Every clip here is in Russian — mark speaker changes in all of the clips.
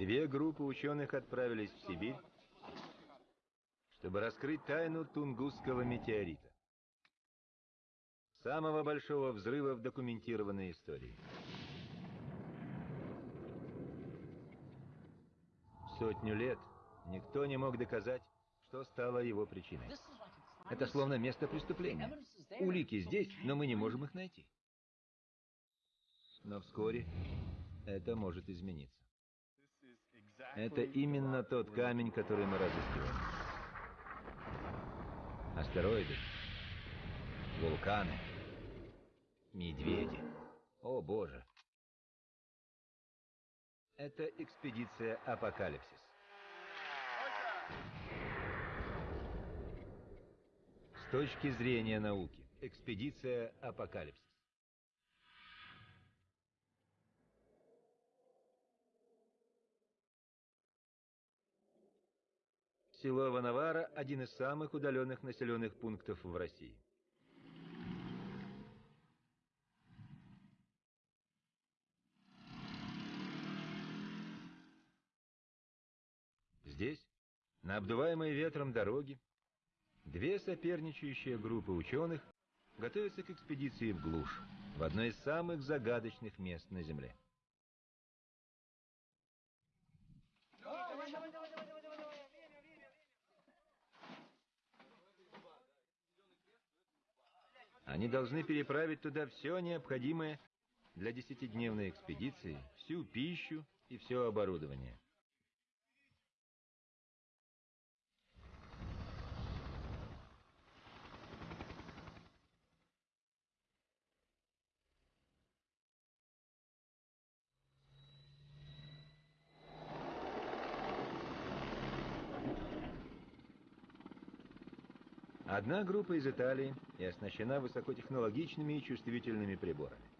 Speaker 1: Две группы ученых отправились в Сибирь, чтобы раскрыть тайну Тунгусского метеорита. Самого большого взрыва в документированной истории. Сотню лет никто не мог доказать, что стало его причиной. Это словно место преступления. Улики здесь, но мы не можем их найти. Но вскоре это может измениться. Это именно тот камень, который мы разыскиваем. Астероиды, вулканы, медведи. О, Боже! Это экспедиция «Апокалипсис». С точки зрения науки, экспедиция «Апокалипсис». Село Ванавара – один из самых удаленных населенных пунктов в России. Здесь, на обдуваемой ветром дороге, две соперничающие группы ученых готовятся к экспедиции в глушь, в одно из самых загадочных мест на Земле. Они должны переправить туда все необходимое для десятидневной экспедиции, всю пищу и все оборудование. Одна группа из Италии и оснащена высокотехнологичными и чувствительными приборами.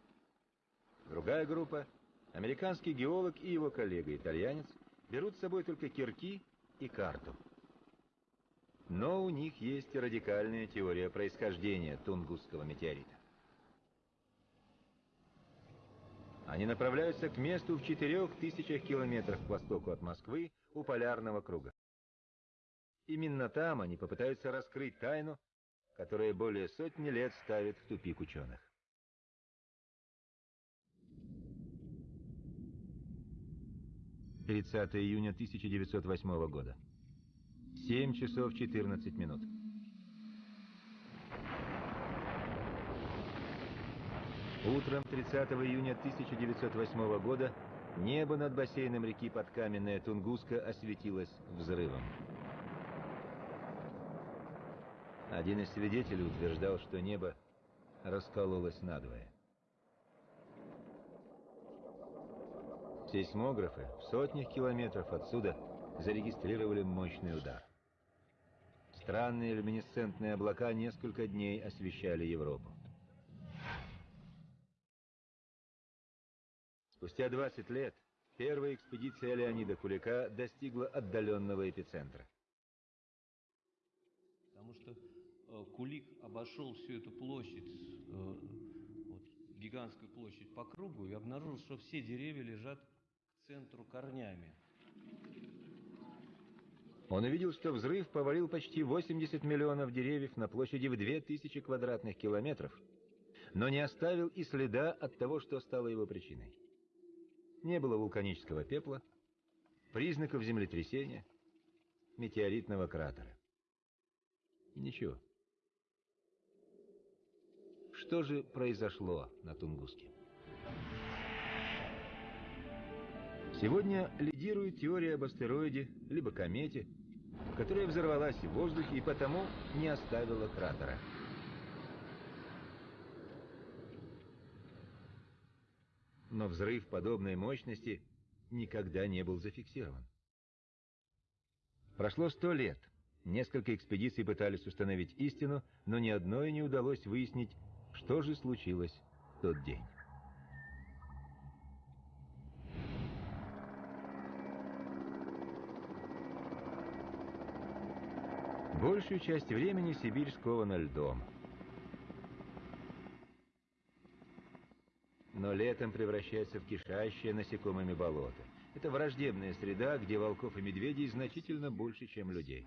Speaker 1: Другая группа, американский геолог и его коллега-итальянец, берут с собой только кирки и карту. Но у них есть радикальная теория происхождения Тунгусского метеорита. Они направляются к месту в четырех тысячах километрах к востоку от Москвы у Полярного круга. Именно там они попытаются раскрыть тайну, которая более сотни лет ставит в тупик ученых. Тридцатое июня 1908 года. 7 часов 14 минут. Утром 30 июня 1908 года небо над бассейном реки Подкаменная Тунгуска осветилось взрывом. Один из свидетелей утверждал, что небо раскололось надвое. Сейсмографы в сотнях километров отсюда зарегистрировали мощный удар. Странные люминесцентные облака несколько дней освещали Европу. Спустя 20 лет первая экспедиция Леонида Кулика достигла отдаленного эпицентра.
Speaker 2: Потому что Кулик обошел всю эту площадь, э, вот, гигантскую площадь по кругу и обнаружил, что все деревья лежат к центру корнями.
Speaker 1: Он увидел, что взрыв повалил почти 80 миллионов деревьев на площади в 2000 квадратных километров, но не оставил и следа от того, что стало его причиной. Не было вулканического пепла, признаков землетрясения, метеоритного кратера. И ничего. Что же произошло на Тунгуске? Сегодня лидирует теория об астероиде, либо комете, которая взорвалась в воздухе и потому не оставила кратера. Но взрыв подобной мощности никогда не был зафиксирован. Прошло сто лет. Несколько экспедиций пытались установить истину, но ни одной не удалось выяснить, что же случилось в тот день? Большую часть времени Сибирь скована льдом. Но летом превращается в кишащее насекомыми болото. Это враждебная среда, где волков и медведей значительно больше, чем людей.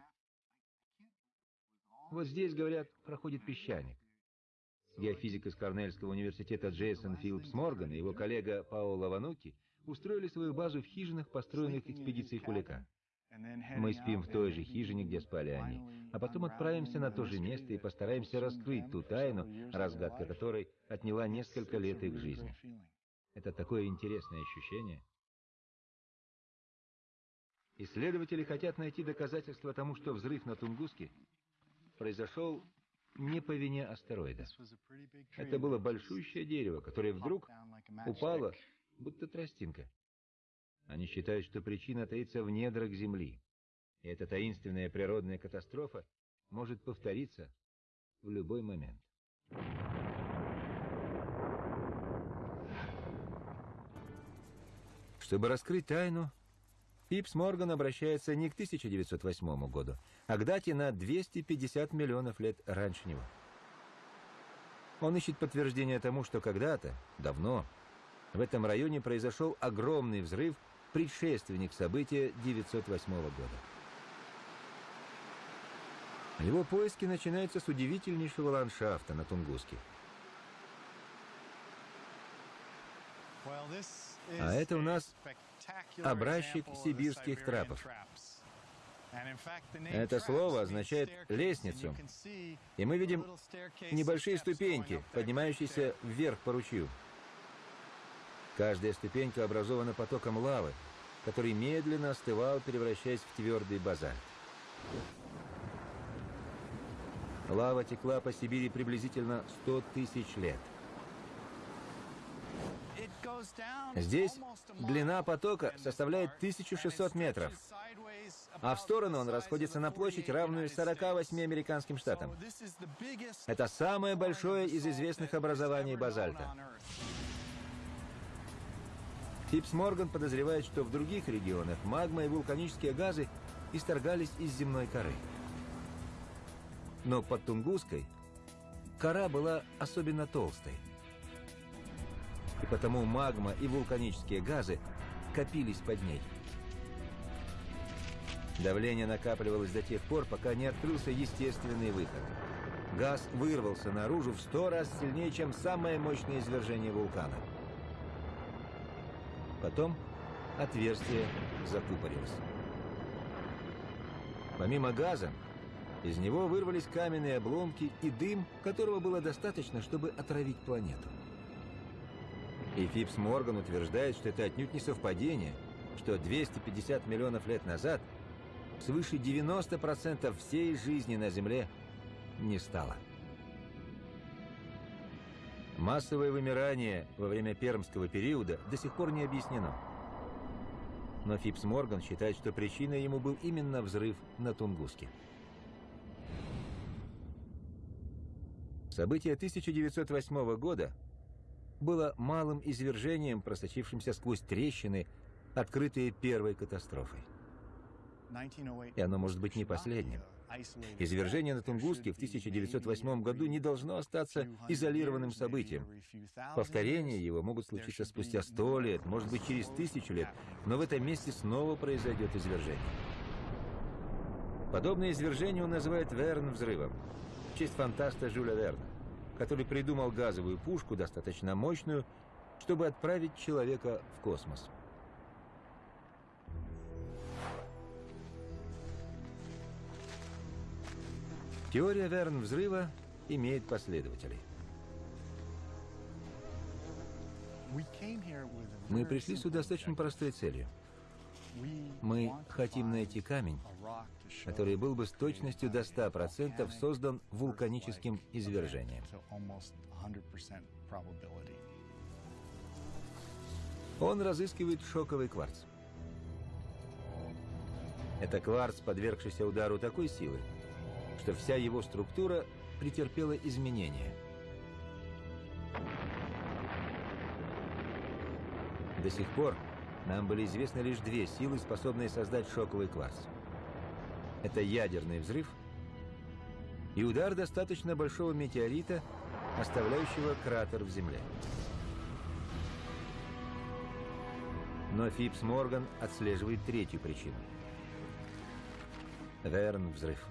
Speaker 1: Вот здесь, говорят, проходит песчаник. Геофизик из Корнельского университета Джейсон Филлипс Морган и его коллега Паоло Вануки устроили свою базу в хижинах, построенных экспедицией Кулика. Мы спим в той же хижине, где спали они, а потом отправимся на то же место и постараемся раскрыть ту тайну, разгадка которой отняла несколько лет их жизни. Это такое интересное ощущение. Исследователи хотят найти доказательства тому, что взрыв на Тунгуске произошел не по вине астероида. Это было большущее дерево, которое вдруг упало, будто тростинка. Они считают, что причина таится в недрах Земли. И эта таинственная природная катастрофа может повториться в любой момент. Чтобы раскрыть тайну, Пипс Морган обращается не к 1908 году, а к дате на 250 миллионов лет раньше него. Он ищет подтверждение тому, что когда-то, давно, в этом районе произошел огромный взрыв, предшественник события 908 года. Его поиски начинаются с удивительнейшего ландшафта на Тунгуске. А это у нас образчик сибирских трапов. Это слово означает «лестницу», и мы видим небольшие ступеньки, поднимающиеся вверх по ручью. Каждая ступенька образована потоком лавы, который медленно остывал, превращаясь в твердый базальт. Лава текла по Сибири приблизительно 100 тысяч лет. Здесь длина потока составляет 1600 метров, а в сторону он расходится на площадь, равную 48 американским штатам. Это самое большое из известных образований базальта. Фипс Морган подозревает, что в других регионах магма и вулканические газы исторгались из земной коры. Но под Тунгуской кора была особенно толстой. И потому магма и вулканические газы копились под ней. Давление накапливалось до тех пор, пока не открылся естественный выход. Газ вырвался наружу в сто раз сильнее, чем самое мощное извержение вулкана – Потом отверстие закупорилось. Помимо газа, из него вырвались каменные обломки и дым, которого было достаточно, чтобы отравить планету. И Фипс Морган утверждает, что это отнюдь не совпадение, что 250 миллионов лет назад свыше 90% всей жизни на Земле не стало. Массовое вымирание во время пермского периода до сих пор не объяснено. Но Фипс Морган считает, что причиной ему был именно взрыв на Тунгуске. Событие 1908 года было малым извержением, просочившимся сквозь трещины, открытые первой катастрофой. И оно может быть не последним. Извержение на Тунгуске в 1908 году не должно остаться изолированным событием. Повторения его могут случиться спустя сто лет, может быть, через тысячу лет, но в этом месте снова произойдет извержение. Подобное извержение он называет Верн-взрывом, в честь фантаста Жюля Верна, который придумал газовую пушку, достаточно мощную, чтобы отправить человека в космос. Теория Верн-взрыва имеет последователей. Мы пришли сюда с очень простой целью. Мы хотим найти камень, который был бы с точностью до 100% создан вулканическим извержением. Он разыскивает шоковый кварц. Это кварц, подвергшийся удару такой силы, что вся его структура претерпела изменения. До сих пор нам были известны лишь две силы, способные создать шоковый кварц. Это ядерный взрыв и удар достаточно большого метеорита, оставляющего кратер в Земле. Но Фипс Морган отслеживает третью причину. Верн взрыв.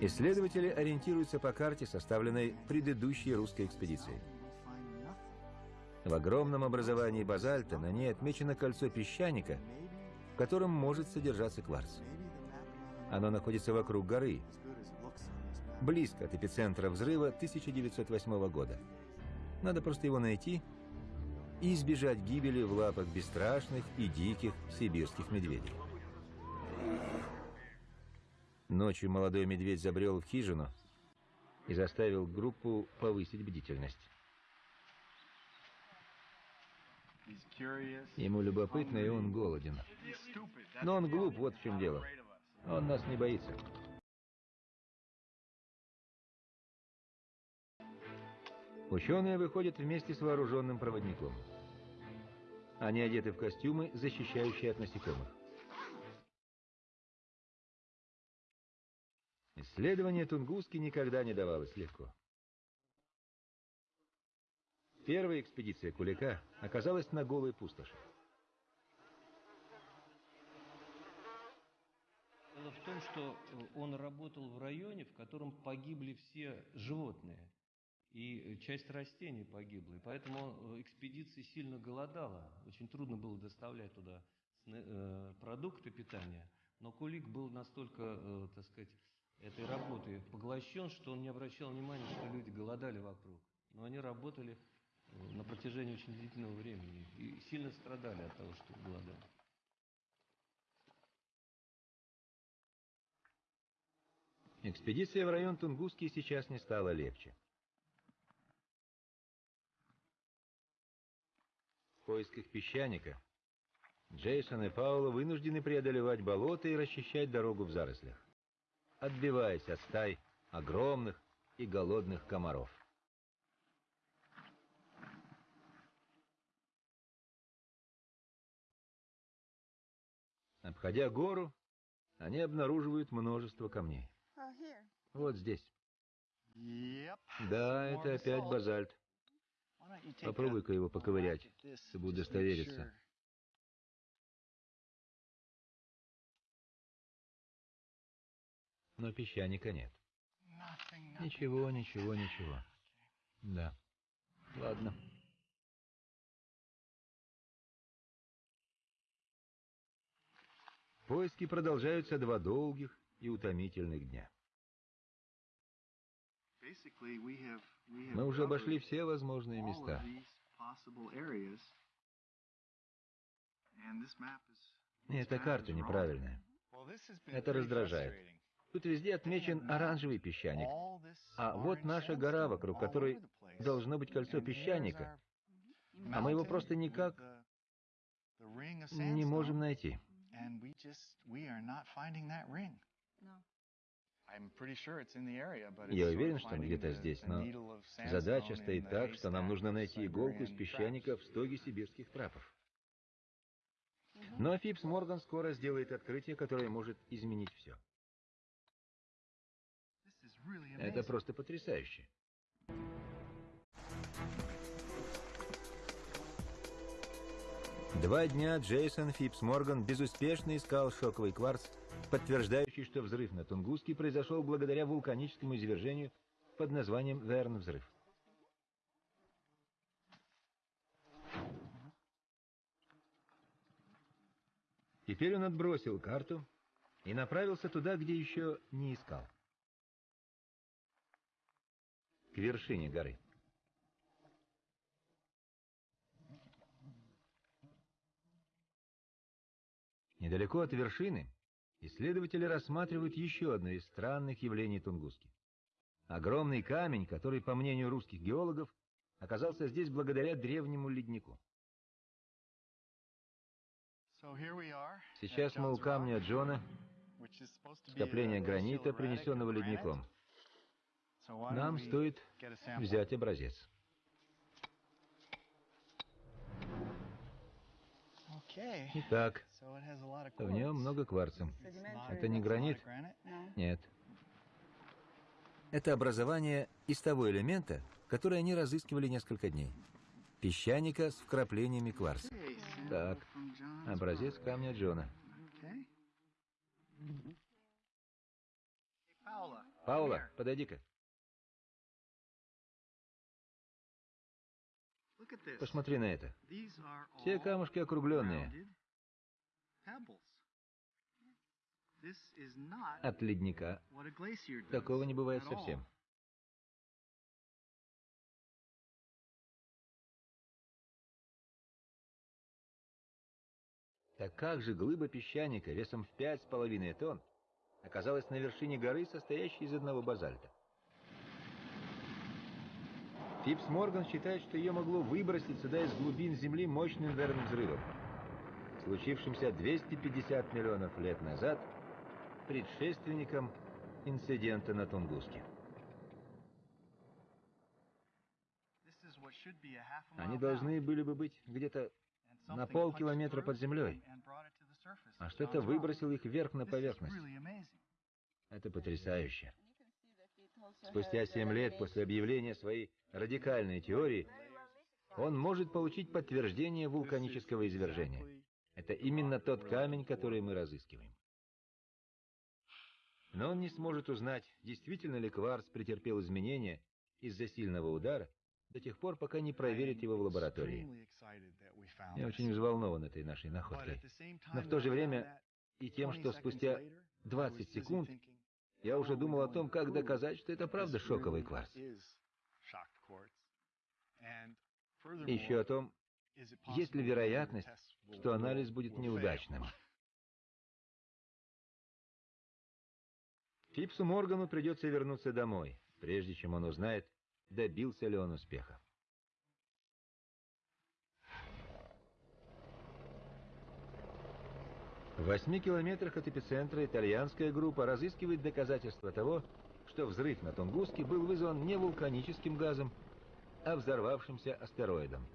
Speaker 1: Исследователи ориентируются по карте, составленной предыдущей русской экспедицией. В огромном образовании базальта на ней отмечено кольцо песчаника, в котором может содержаться кварц. Оно находится вокруг горы, близко от эпицентра взрыва 1908 года. Надо просто его найти и избежать гибели в лапах бесстрашных и диких сибирских медведей. Ночью молодой медведь забрел в хижину и заставил группу повысить бдительность. Ему любопытно, и он голоден. Но он глуп, вот в чем дело. Он нас не боится. Ученые выходят вместе с вооруженным проводником. Они одеты в костюмы, защищающие от насекомых. Исследование Тунгуски никогда не давалось легко. Первая экспедиция Кулика оказалась на голой пустоши.
Speaker 2: Дело в том, что он работал в районе, в котором погибли все животные. И часть растений погибла. И поэтому экспедиция сильно голодала. Очень трудно было доставлять туда э, продукты питания. Но Кулик был настолько, э, так сказать, этой работой поглощен, что он не обращал внимания, что люди голодали вокруг. Но они работали на протяжении очень длительного времени и сильно страдали от того, что голодали.
Speaker 1: Экспедиция в район Тунгуски сейчас не стала легче. В поисках песчаника Джейсон и Паула вынуждены преодолевать болота и расчищать дорогу в зарослях, отбиваясь от стай огромных и голодных комаров. Обходя гору, они обнаруживают множество камней. Вот здесь. Да, это опять базальт. Попробуй-ка его поковырять, чтобы удостовериться. Но песчаника нет. Ничего, ничего, ничего. Да. Ладно. Поиски продолжаются два долгих и утомительных дня. Мы уже обошли все возможные места. Эта карта неправильная. Это раздражает. Тут везде отмечен оранжевый песчаник. А вот наша гора, вокруг которой должно быть кольцо песчаника. А мы его просто никак не можем найти. Я уверен, что он где-то здесь, но задача стоит так, что нам нужно найти иголку из песчаника в стоге сибирских трапов. Но Фипс Морган скоро сделает открытие, которое может изменить все. Это просто потрясающе. Два дня Джейсон Фипс Морган безуспешно искал шоковый кварц, подтверждающий, что взрыв на Тунгуске произошел благодаря вулканическому извержению под названием Верн-взрыв. Теперь он отбросил карту и направился туда, где еще не искал. К вершине горы. Недалеко от вершины исследователи рассматривают еще одно из странных явлений Тунгуски. Огромный камень, который, по мнению русских геологов, оказался здесь благодаря древнему леднику. Сейчас мы у камня Джона, скопления гранита, принесенного ледником. Нам стоит взять образец. Итак, в нем много кварца. Это не гранит? Нет. Это образование из того элемента, который они разыскивали несколько дней. Песчаника с вкраплениями кварца. Так, образец камня Джона. Паула, подойди-ка. Посмотри на это. Все камушки округленные. От ледника такого не бывает совсем. Так как же глыба песчаника весом в пять с половиной тонн оказалась на вершине горы, состоящей из одного базальта? Фипс Морган считает, что ее могло выбросить сюда из глубин Земли мощным ударным взрывом, случившимся 250 миллионов лет назад, предшественником инцидента на Тунгуске. Они должны были бы быть где-то на полкилометра под землей, а что-то выбросил их вверх на поверхность. Это потрясающе. Спустя семь лет после объявления своей радикальной теории, он может получить подтверждение вулканического извержения. Это именно тот камень, который мы разыскиваем. Но он не сможет узнать, действительно ли кварц претерпел изменения из-за сильного удара, до тех пор, пока не проверит его в лаборатории. Я очень взволнован этой нашей находкой. Но в то же время и тем, что спустя 20 секунд я уже думал о том, как доказать, что это правда шоковый кварц. Еще о том, есть ли вероятность, что анализ будет неудачным. Фипсу Моргану придется вернуться домой, прежде чем он узнает, добился ли он успеха. В восьми километрах от эпицентра итальянская группа разыскивает доказательства того, что взрыв на Тунгуске был вызван не вулканическим газом, а взорвавшимся астероидом.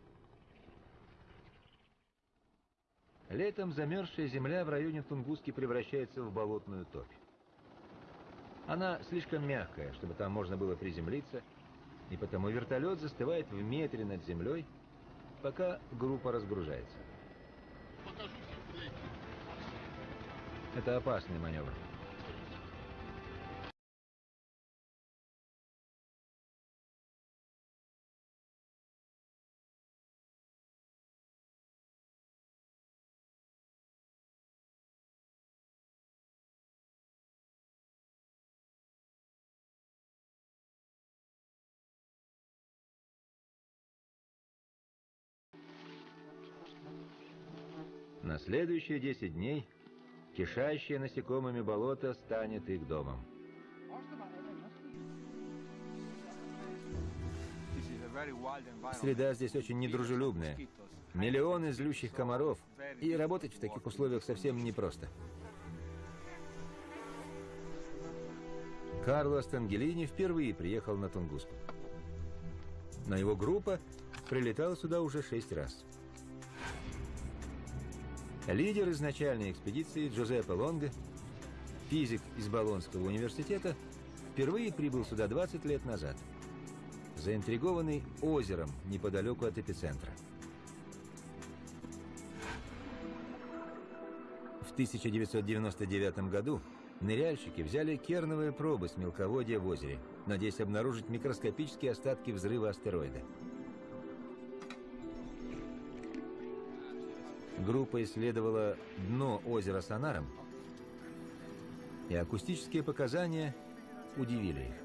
Speaker 1: Летом замерзшая земля в районе Тунгуски превращается в болотную топь. Она слишком мягкая, чтобы там можно было приземлиться, и потому вертолет застывает в метре над землей, пока группа разгружается. Это опасный маневр. Следующие 10 дней кишащее насекомыми болото станет их домом. Среда здесь очень недружелюбная. Миллионы злющих комаров, и работать в таких условиях совсем непросто. Карло Стангелини впервые приехал на Тунгуску. Но его группа прилетала сюда уже шесть раз. Лидер изначальной экспедиции Джозеппе Лонго, физик из Болонского университета, впервые прибыл сюда 20 лет назад, заинтригованный озером неподалеку от эпицентра. В 1999 году ныряльщики взяли керновые пробы с мелководья в озере, надеясь обнаружить микроскопические остатки взрыва астероида. Группа исследовала дно озера сонаром, и акустические показания удивили их.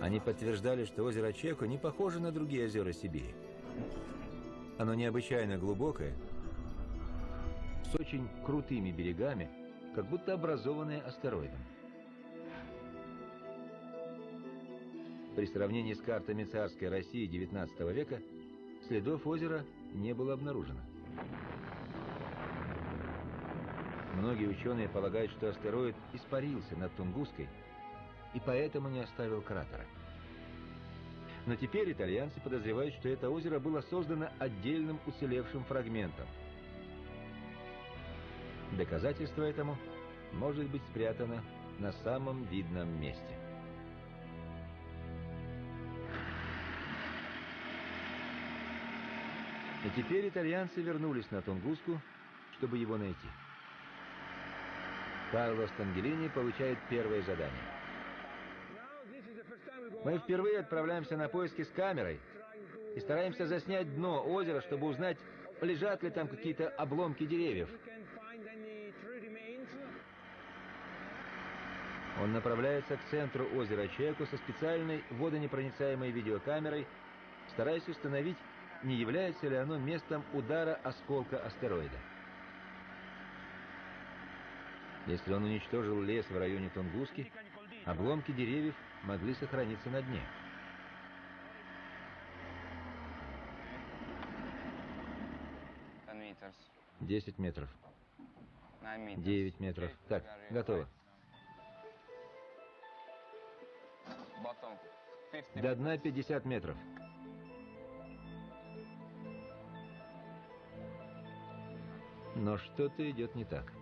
Speaker 1: Они подтверждали, что озеро Чеко не похоже на другие озера Сибири. Оно необычайно глубокое, с очень крутыми берегами, как будто образованное астероидом. При сравнении с картами царской России XIX века Следов озера не было обнаружено. Многие ученые полагают, что астероид испарился над Тунгуской и поэтому не оставил кратера. Но теперь итальянцы подозревают, что это озеро было создано отдельным уцелевшим фрагментом. Доказательство этому может быть спрятано на самом видном месте. И теперь итальянцы вернулись на Тунгуску, чтобы его найти. Карло Стангелини получает первое задание. Мы впервые отправляемся на поиски с камерой и стараемся заснять дно озера, чтобы узнать, лежат ли там какие-то обломки деревьев. Он направляется к центру озера Чеку со специальной водонепроницаемой видеокамерой, стараясь установить, не является ли оно местом удара осколка астероида. Если он уничтожил лес в районе Тунгуски, обломки деревьев могли сохраниться на дне. Десять метров. Девять метров. Так, готово. До дна 50 метров. Но что-то идет не так.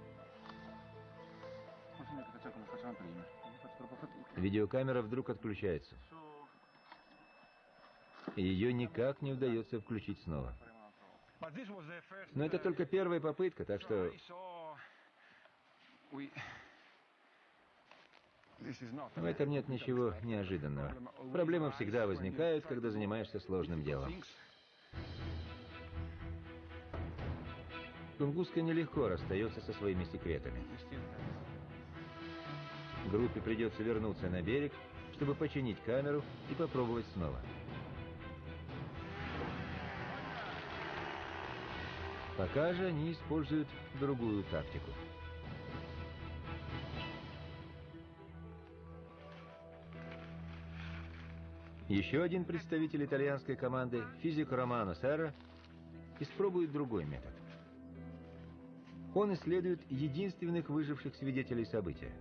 Speaker 1: Видеокамера вдруг отключается. Ее никак не удается включить снова. Но это только первая попытка, так что... В этом нет ничего неожиданного. Проблемы всегда возникают, когда занимаешься сложным делом. Тунгуска нелегко расстается со своими секретами. Группе придется вернуться на берег, чтобы починить камеру и попробовать снова. Пока же они используют другую тактику. Еще один представитель итальянской команды, физик Романо Серра, испробует другой метод. Он исследует единственных выживших свидетелей события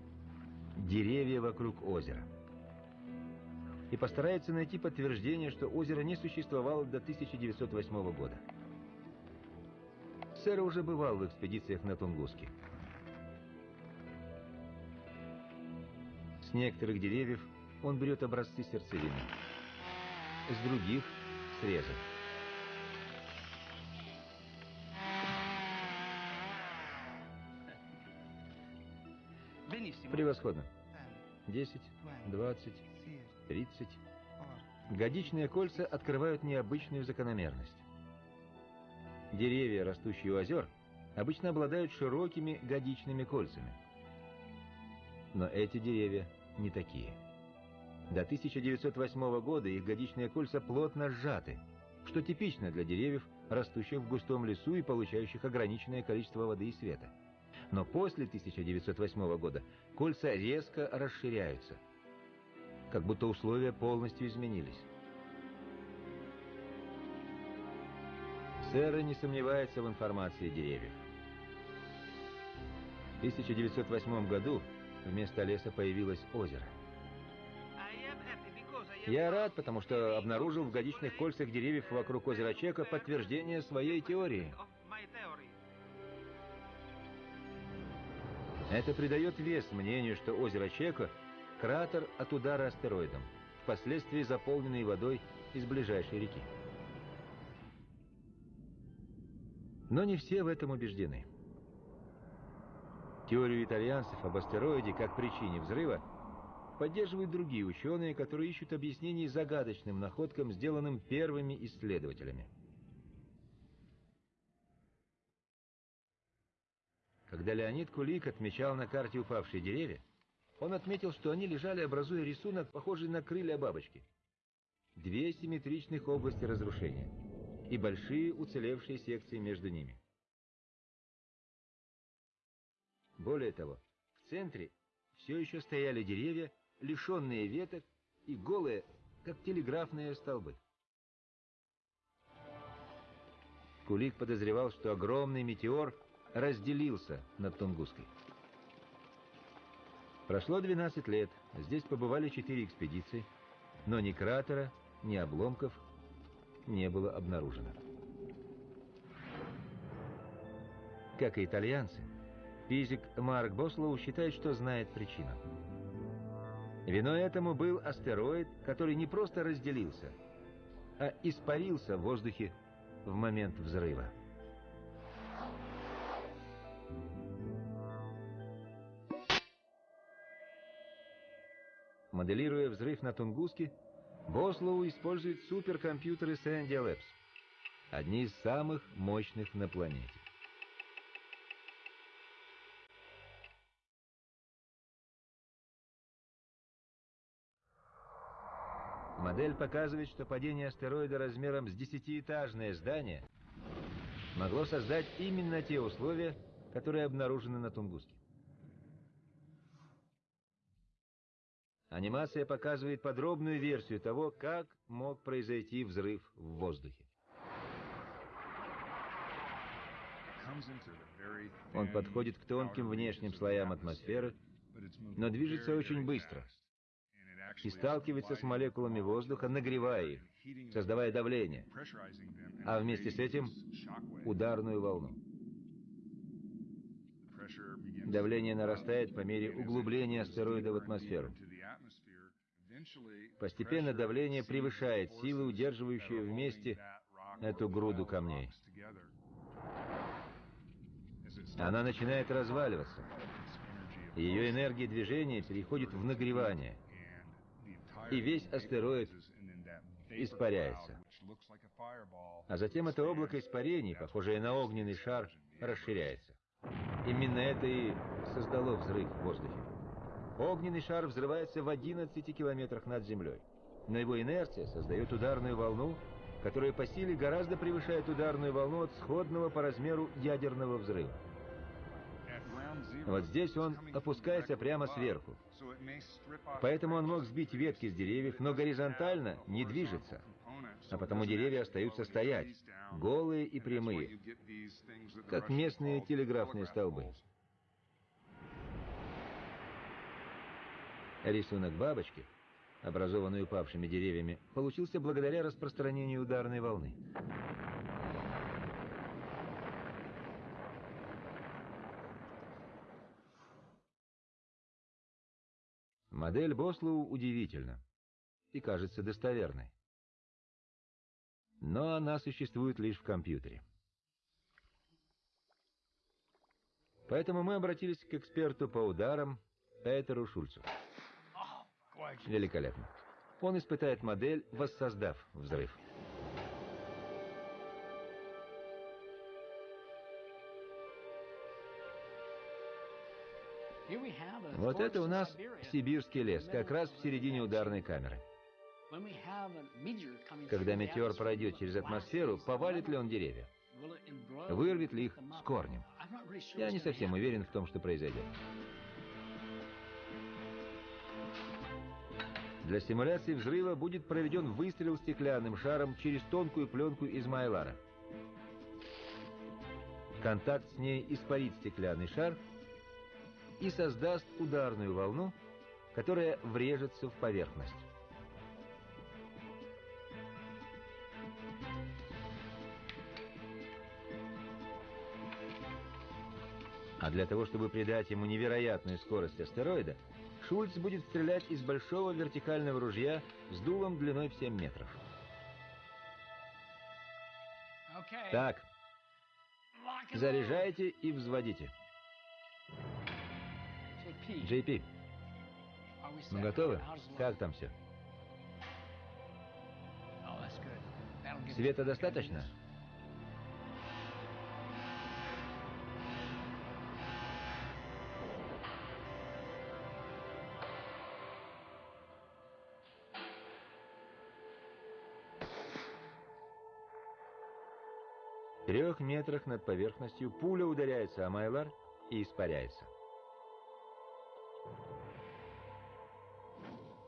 Speaker 1: – деревья вокруг озера. И постарается найти подтверждение, что озеро не существовало до 1908 года. Сэр уже бывал в экспедициях на Тунгуске. С некоторых деревьев он берет образцы сердцевины. С других – срезы. Превосходно. 10, 20, 30. Годичные кольца открывают необычную закономерность. Деревья, растущие у озер, обычно обладают широкими годичными кольцами. Но эти деревья не такие. До 1908 года их годичные кольца плотно сжаты, что типично для деревьев, растущих в густом лесу и получающих ограниченное количество воды и света. Но после 1908 года кольца резко расширяются, как будто условия полностью изменились. Сэра не сомневается в информации деревьев. В 1908 году вместо леса появилось озеро. Я рад, потому что обнаружил в годичных кольцах деревьев вокруг озера Чека подтверждение своей теории. Это придает вес мнению, что озеро Чека – кратер от удара астероидом, впоследствии заполненный водой из ближайшей реки. Но не все в этом убеждены. Теорию итальянцев об астероиде как причине взрыва поддерживают другие ученые, которые ищут объяснений загадочным находкам, сделанным первыми исследователями. Когда Леонид Кулик отмечал на карте упавшие деревья, он отметил, что они лежали, образуя рисунок, похожий на крылья бабочки. Две симметричных области разрушения и большие уцелевшие секции между ними. Более того, в центре все еще стояли деревья, лишенные веток и голые, как телеграфные столбы. Кулик подозревал, что огромный метеор разделился над Тунгуской. Прошло 12 лет, здесь побывали четыре экспедиции, но ни кратера, ни обломков не было обнаружено. Как и итальянцы, физик Марк Бослоу считает, что знает причину. Виной этому был астероид, который не просто разделился, а испарился в воздухе в момент взрыва. Моделируя взрыв на Тунгуске, Бослоу использует суперкомпьютеры Sandia Labs, одни из самых мощных на планете. Модель показывает, что падение астероида размером с десятиэтажное здание могло создать именно те условия, которые обнаружены на Тунгуске. Анимация показывает подробную версию того, как мог произойти взрыв в воздухе. Он подходит к тонким внешним слоям атмосферы, но движется очень быстро и сталкивается с молекулами воздуха, нагревая их, создавая давление, а вместе с этим ударную волну. Давление нарастает по мере углубления астероида в атмосферу. Постепенно давление превышает силы, удерживающие вместе эту груду камней. Она начинает разваливаться. Ее энергия движения переходит в нагревание. И весь астероид испаряется. А затем это облако испарений, похожее на огненный шар, расширяется. Именно это и создало взрыв в воздухе. Огненный шар взрывается в 11 километрах над землей. Но его инерция создает ударную волну, которая по силе гораздо превышает ударную волну от сходного по размеру ядерного взрыва. Вот здесь он опускается прямо сверху. Поэтому он мог сбить ветки с деревьев, но горизонтально не движется. А потому деревья остаются стоять, голые и прямые, как местные телеграфные столбы. Рисунок бабочки, образованный упавшими деревьями, получился благодаря распространению ударной волны. Модель Бослоу удивительна и кажется достоверной. Но она существует лишь в компьютере. Поэтому мы обратились к эксперту по ударам Петеру Шульцу. Великолепно. Он испытает модель, воссоздав взрыв. Вот это у нас сибирский лес, как раз в середине ударной камеры. Когда метеор пройдет через атмосферу, повалит ли он деревья? Вырвет ли их с корнем? Я не совсем уверен в том, что произойдет. Для симуляции взрыва будет проведен выстрел стеклянным шаром через тонкую пленку из майлара. Контакт с ней испарит стеклянный шар и создаст ударную волну, которая врежется в поверхность. А для того, чтобы придать ему невероятную скорость астероида, Шульц будет стрелять из большого вертикального ружья с дулом длиной в 7 метров. Так, заряжайте и взводите. JP, мы готовы? Как там все? Света достаточно? Трех метрах над поверхностью пуля ударяется о Майлар и испаряется.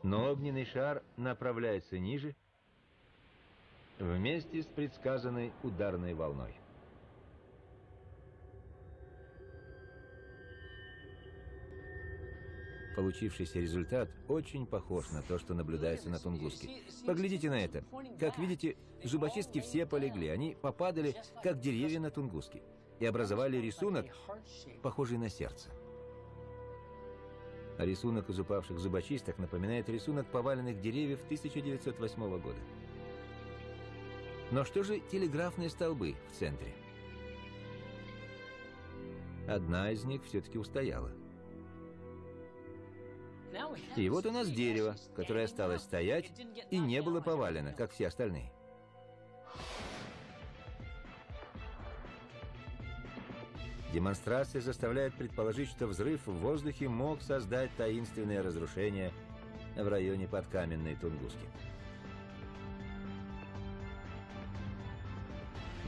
Speaker 1: Но огненный шар направляется ниже вместе с предсказанной ударной волной. Получившийся результат очень похож на то, что наблюдается на Тунгуске. Поглядите на это. Как видите, зубочистки все полегли. Они попадали, как деревья на Тунгуске, и образовали рисунок, похожий на сердце. Рисунок из упавших зубочисток напоминает рисунок поваленных деревьев 1908 года. Но что же телеграфные столбы в центре? Одна из них все-таки устояла. И вот у нас дерево, которое осталось стоять и не было повалено, как все остальные. Демонстрация заставляет предположить, что взрыв в воздухе мог создать таинственное разрушение в районе подкаменной Тунгуски.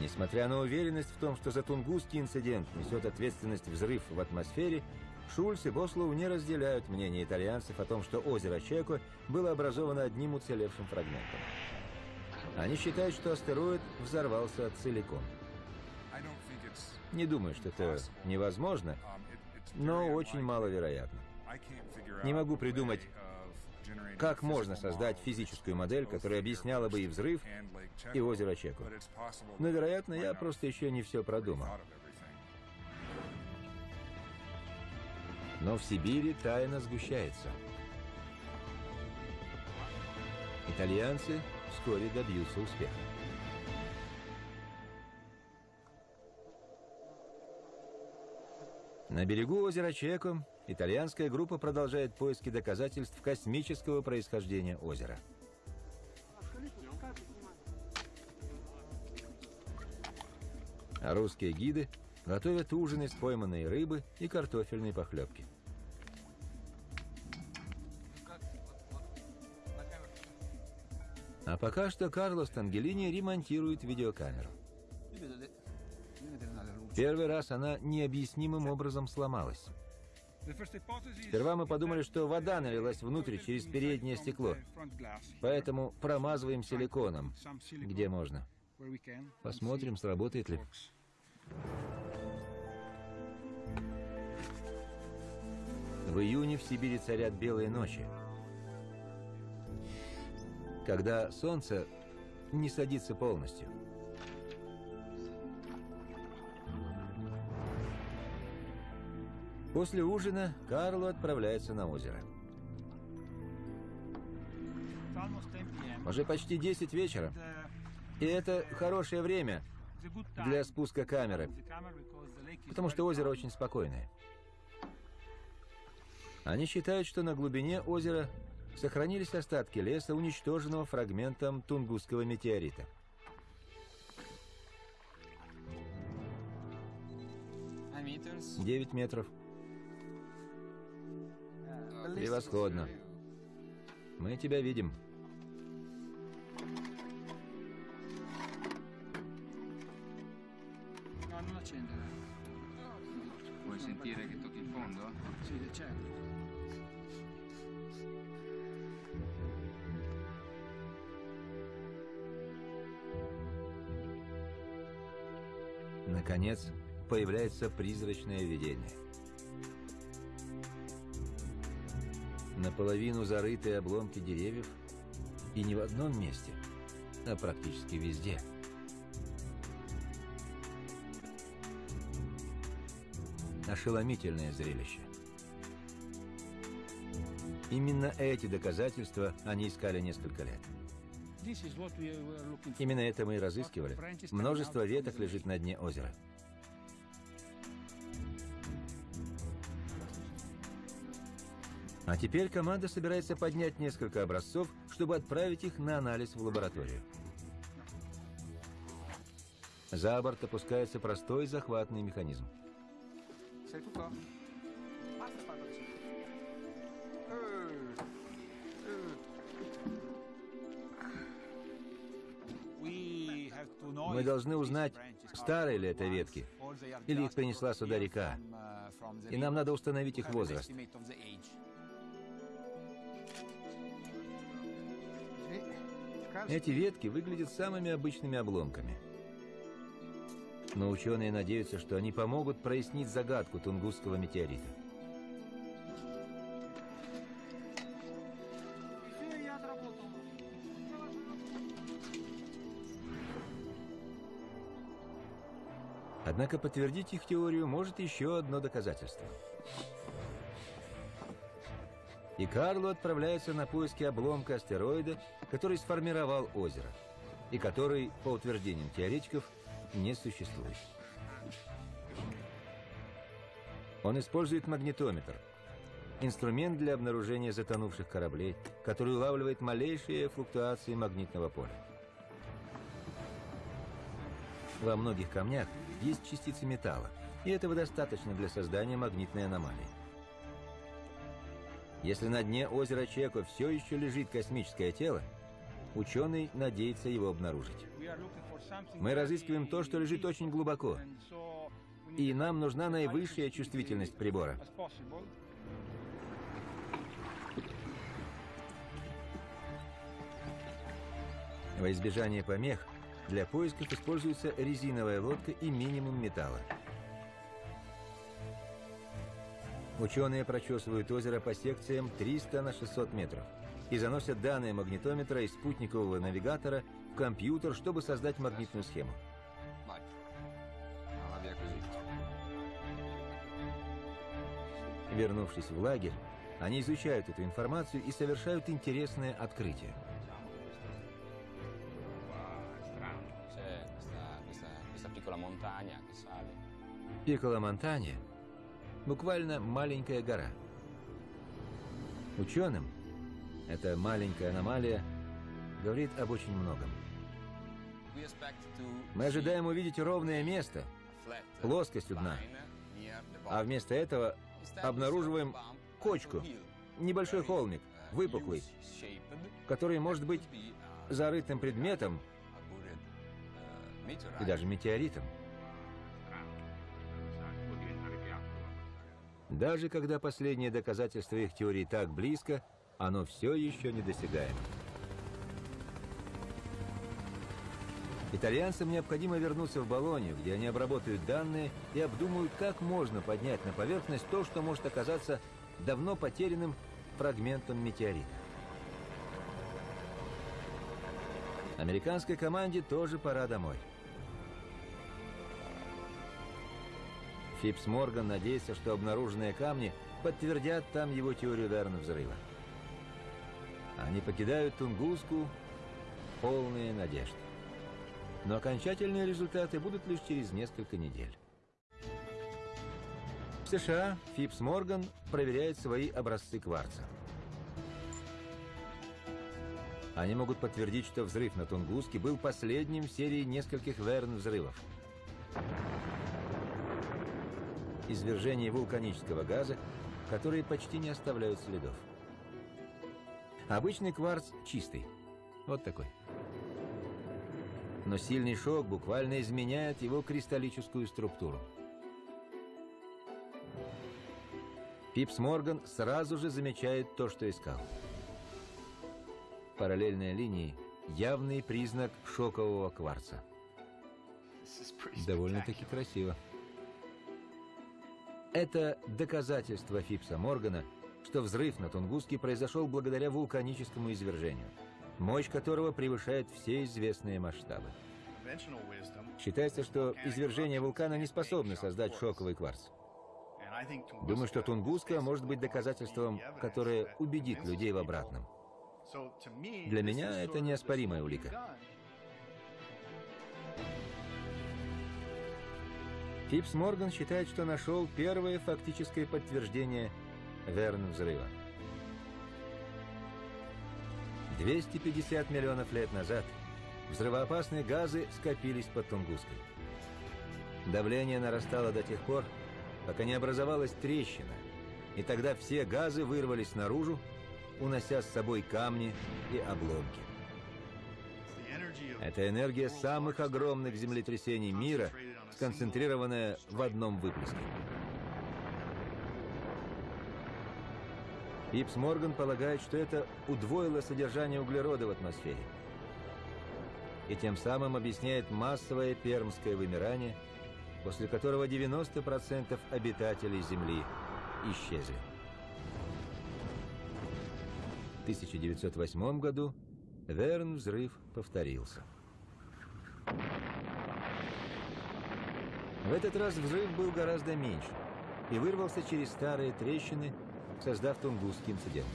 Speaker 1: Несмотря на уверенность в том, что за Тунгусский инцидент несет ответственность взрыв в атмосфере, Шульц и Бослоу не разделяют мнение итальянцев о том, что озеро Чеко было образовано одним уцелевшим фрагментом. Они считают, что астероид взорвался целиком. Не думаю, что это невозможно, но очень маловероятно. Не могу придумать, как можно создать физическую модель, которая объясняла бы и взрыв, и озеро Чеку. Но, вероятно, я просто еще не все продумал. Но в Сибири тайна сгущается. Итальянцы вскоре добьются успеха. На берегу озера Чеко итальянская группа продолжает поиски доказательств космического происхождения озера. А русские гиды готовят ужин из пойманной рыбы и картофельной похлебки. А пока что Карлос Тангелини ремонтирует видеокамеру. Первый раз она необъяснимым образом сломалась. Сперва мы подумали, что вода налилась внутрь через переднее стекло. Поэтому промазываем силиконом, где можно. Посмотрим, сработает ли. В июне в Сибири царят белые ночи. Когда солнце не садится полностью. После ужина Карло отправляется на озеро. Уже почти 10 вечера. И это хорошее время для спуска камеры, потому что озеро очень спокойное. Они считают, что на глубине озера сохранились остатки леса, уничтоженного фрагментом Тунгусского метеорита. Девять метров. Превосходно. Мы тебя видим.
Speaker 3: non accendere.
Speaker 4: Vuoi sentire che tocchi il fondo?
Speaker 3: Sì, certo.
Speaker 1: Наконец, появляется призрачное видение. Наполовину зарытые обломки деревьев, и не в одном месте, а практически везде. Ошеломительное зрелище. Именно эти доказательства они искали несколько лет. Именно это мы и разыскивали. Множество веток лежит на дне озера. А теперь команда собирается поднять несколько образцов, чтобы отправить их на анализ в лабораторию. За борт опускается простой захватный механизм. Мы должны узнать, старые ли это ветки, или их принесла сюда река. И нам надо установить их возраст. Эти ветки выглядят самыми обычными обломками. Но ученые надеются, что они помогут прояснить загадку Тунгусского метеорита. Однако подтвердить их теорию может еще одно доказательство. И Карло отправляется на поиски обломка астероида, который сформировал озеро. и который, по утверждениям теоретиков, не существует. Он использует магнитометр, инструмент для обнаружения затонувших кораблей, который улавливает малейшие флуктуации магнитного поля. Во многих камнях есть частицы металла, и этого достаточно для создания магнитной аномалии. Если на дне озера Чеко все еще лежит космическое тело, ученый надеется его обнаружить. Мы разыскиваем то, что лежит очень глубоко, и нам нужна наивысшая чувствительность прибора. Во избежание помех для поисков используется резиновая лодка и минимум металла. Ученые прочесывают озеро по секциям 300 на 600 метров и заносят данные магнитометра и спутникового навигатора в компьютер, чтобы создать магнитную схему. Вернувшись в лагерь, они изучают эту информацию и совершают интересное открытие. Пикколо Монтанья – буквально маленькая гора. Ученым эта маленькая аномалия говорит об очень многом. Мы ожидаем увидеть ровное место, плоскость у дна, а вместо этого обнаруживаем кочку, небольшой холмик,
Speaker 5: uh,
Speaker 1: выпуклый, который может быть
Speaker 5: a-
Speaker 1: зарытым предметом
Speaker 5: uh,
Speaker 1: и даже метеоритом. Даже когда последнее доказательство их теории так близко, оно все еще недосягаемо. Итальянцам необходимо вернуться в Болонию, где они обработают данные и обдумают, как можно поднять на поверхность то, что может оказаться давно потерянным фрагментом метеорита. Американской команде тоже пора домой. Фипс Морган надеется, что обнаруженные камни подтвердят там его теорию Верна взрыва. Они покидают Тунгуску полные надежд. Но окончательные результаты будут лишь через несколько недель. В США Фипс Морган проверяет свои образцы кварца. Они могут подтвердить, что взрыв на Тунгуске был последним в серии нескольких Верн-взрывов. Извержение вулканического газа, которые почти не оставляют следов. Обычный кварц чистый. Вот такой. Но сильный шок буквально изменяет его кристаллическую структуру. Пипс Морган сразу же замечает то, что искал. Параллельные линии – явный признак шокового кварца. Довольно-таки красиво. Это доказательство Фипса Моргана, что взрыв на Тунгуске произошел благодаря вулканическому извержению, мощь которого превышает все известные масштабы. Считается, что извержение вулкана не способно создать шоковый кварц. Думаю, что Тунгуска может быть доказательством, которое убедит людей в обратном. Для меня это неоспоримая улика. Фипс Морган считает, что нашел первое фактическое подтверждение Верн взрыва. 250 миллионов лет назад взрывоопасные газы скопились под Тунгуской. Давление нарастало до тех пор, пока не образовалась трещина, и тогда все газы вырвались наружу, унося с собой камни и обломки. Это энергия самых огромных землетрясений мира, сконцентрированная в одном выплеске. Ипс Морган полагает, что это удвоило содержание углерода в атмосфере. И тем самым объясняет массовое пермское вымирание, после которого 90% обитателей Земли исчезли. В 1908 году Верн взрыв повторился. В этот раз взрыв был гораздо меньше и вырвался через старые трещины, создав Тунгусский инцидент.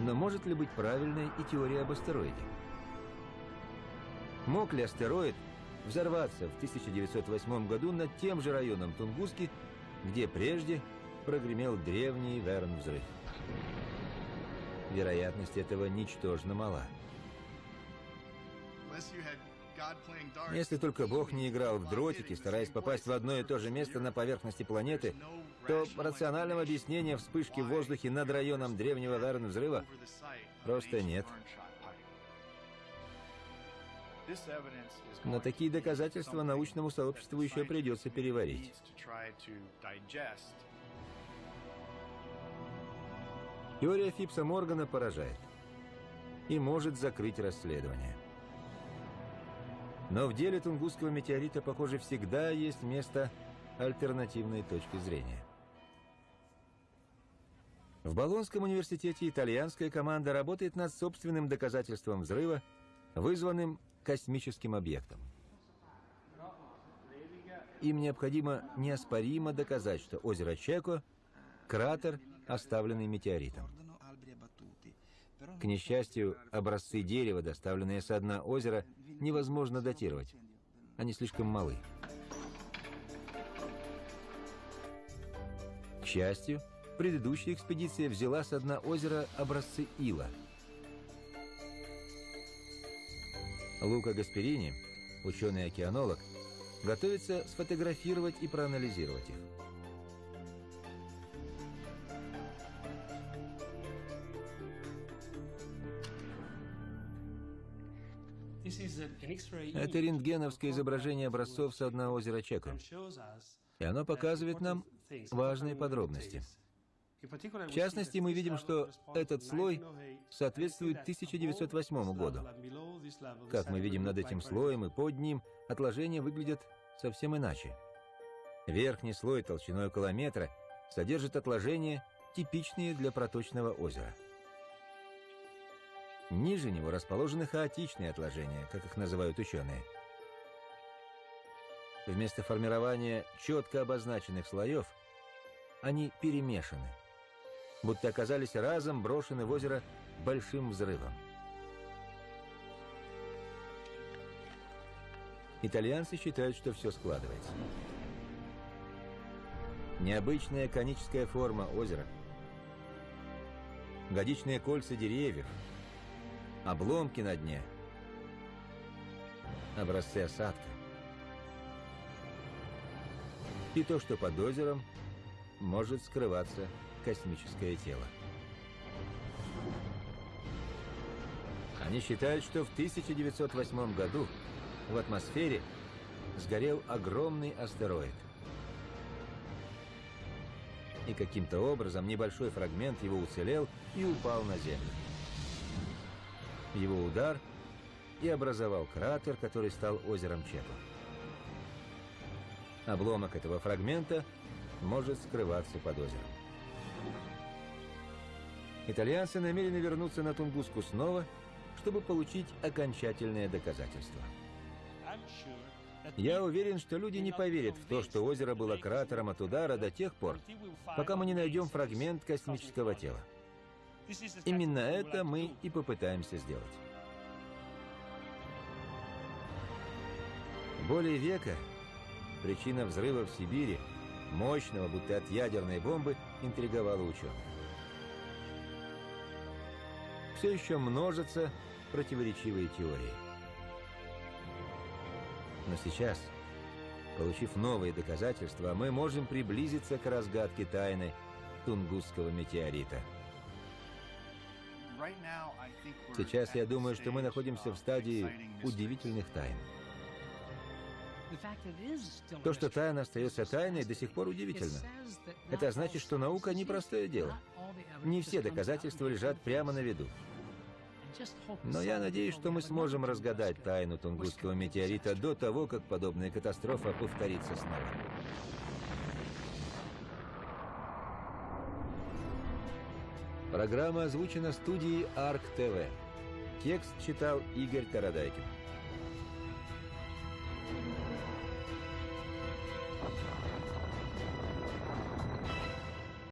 Speaker 1: Но может ли быть правильной и теория об астероиде? Мог ли астероид взорваться в 1908 году над тем же районом Тунгуски, где прежде прогремел древний Верн-взрыв? Вероятность этого ничтожно мала. Если только Бог не играл в дротики, стараясь попасть в одно и то же место на поверхности планеты, то рационального объяснения вспышки в воздухе над районом древнего Верн-взрыва просто нет. Но такие доказательства научному сообществу еще придется переварить. Теория Фипса Моргана поражает и может закрыть расследование. Но в деле Тунгусского метеорита, похоже, всегда есть место альтернативной точки зрения. В Болонском университете итальянская команда работает над собственным доказательством взрыва, вызванным космическим объектом. Им необходимо неоспоримо доказать, что озеро Чеко – кратер, оставленный метеоритом. К несчастью, образцы дерева, доставленные со дна озера, невозможно датировать. Они слишком малы. К счастью, предыдущая экспедиция взяла со дна озера образцы ила. Лука Гасперини, ученый-океанолог, готовится сфотографировать и проанализировать их. Это рентгеновское изображение образцов со дна озера Чеко. И оно показывает нам важные подробности. В частности, мы видим, что этот слой соответствует 1908 году. Как мы видим над этим слоем и под ним, отложения выглядят совсем иначе. Верхний слой толщиной около метра содержит отложения, типичные для проточного озера. Ниже него расположены хаотичные отложения, как их называют ученые. Вместо формирования четко обозначенных слоев они перемешаны, будто оказались разом брошены в озеро большим взрывом. Итальянцы считают, что все складывается. Необычная коническая форма озера, годичные кольца деревьев – обломки на дне, образцы осадка. И то, что под озером может скрываться космическое тело. Они считают, что в 1908 году в атмосфере сгорел огромный астероид. И каким-то образом небольшой фрагмент его уцелел и упал на Землю его удар и образовал кратер, который стал озером Чепа. Обломок этого фрагмента может скрываться под озером. Итальянцы намерены вернуться на Тунгуску снова, чтобы получить окончательное доказательство. Я уверен, что люди не поверят в то, что озеро было кратером от удара до тех пор, пока мы не найдем фрагмент космического тела. Именно это мы и попытаемся сделать. Более века причина взрыва в Сибири, мощного, будто от ядерной бомбы, интриговала ученых. Все еще множатся противоречивые теории. Но сейчас, получив новые доказательства, мы можем приблизиться к разгадке тайны Тунгусского метеорита. Сейчас я думаю, что мы находимся в стадии удивительных тайн. То, что тайна остается тайной, до сих пор удивительно. Это значит, что наука не простое дело. Не все доказательства лежат прямо на виду. Но я надеюсь, что мы сможем разгадать тайну Тунгусского метеорита до того, как подобная катастрофа повторится снова. Программа озвучена студией Арк ТВ. Текст читал Игорь Тарадайкин.